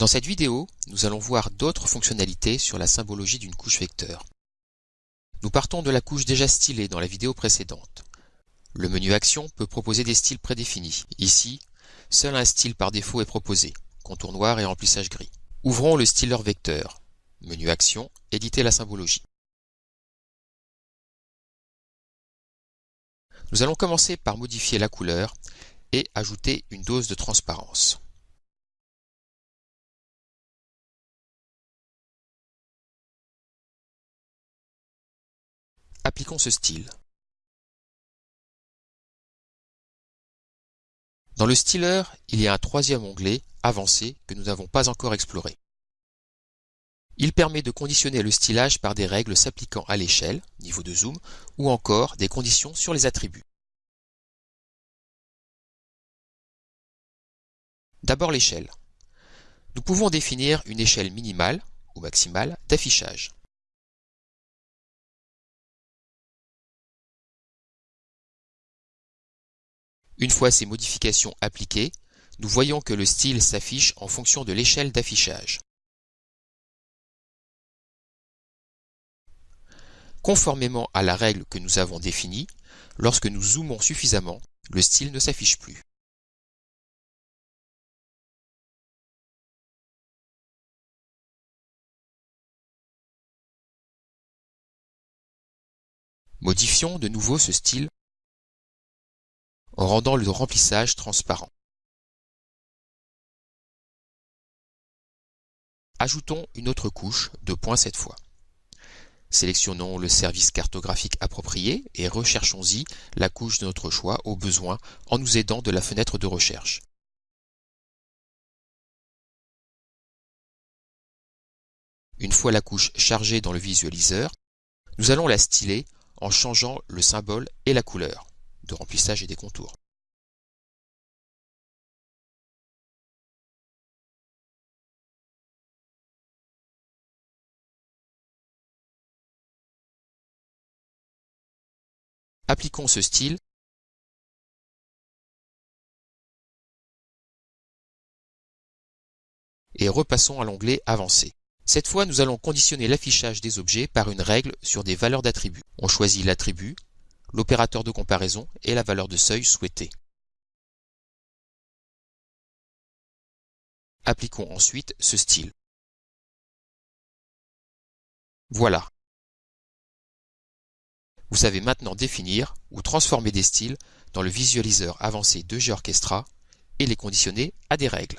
Dans cette vidéo, nous allons voir d'autres fonctionnalités sur la symbologie d'une couche vecteur. Nous partons de la couche déjà stylée dans la vidéo précédente. Le menu Action peut proposer des styles prédéfinis. Ici, seul un style par défaut est proposé, contour noir et remplissage gris. Ouvrons le styler vecteur. Menu Action, éditer la symbologie. Nous allons commencer par modifier la couleur et ajouter une dose de transparence. Appliquons ce style. Dans le styler, il y a un troisième onglet, Avancé, que nous n'avons pas encore exploré. Il permet de conditionner le stylage par des règles s'appliquant à l'échelle, niveau de zoom, ou encore des conditions sur les attributs. D'abord l'échelle. Nous pouvons définir une échelle minimale ou maximale d'affichage. Une fois ces modifications appliquées, nous voyons que le style s'affiche en fonction de l'échelle d'affichage. Conformément à la règle que nous avons définie, lorsque nous zoomons suffisamment, le style ne s'affiche plus. Modifions de nouveau ce style en rendant le remplissage transparent. Ajoutons une autre couche, de points cette fois. Sélectionnons le service cartographique approprié et recherchons-y la couche de notre choix au besoin en nous aidant de la fenêtre de recherche. Une fois la couche chargée dans le visualiseur, nous allons la styler en changeant le symbole et la couleur de remplissage et des contours. Appliquons ce style et repassons à l'onglet Avancé. Cette fois, nous allons conditionner l'affichage des objets par une règle sur des valeurs d'attributs. On choisit l'attribut l'opérateur de comparaison et la valeur de seuil souhaitée. Appliquons ensuite ce style. Voilà. Vous savez maintenant définir ou transformer des styles dans le visualiseur avancé de GeoOrchestra et les conditionner à des règles.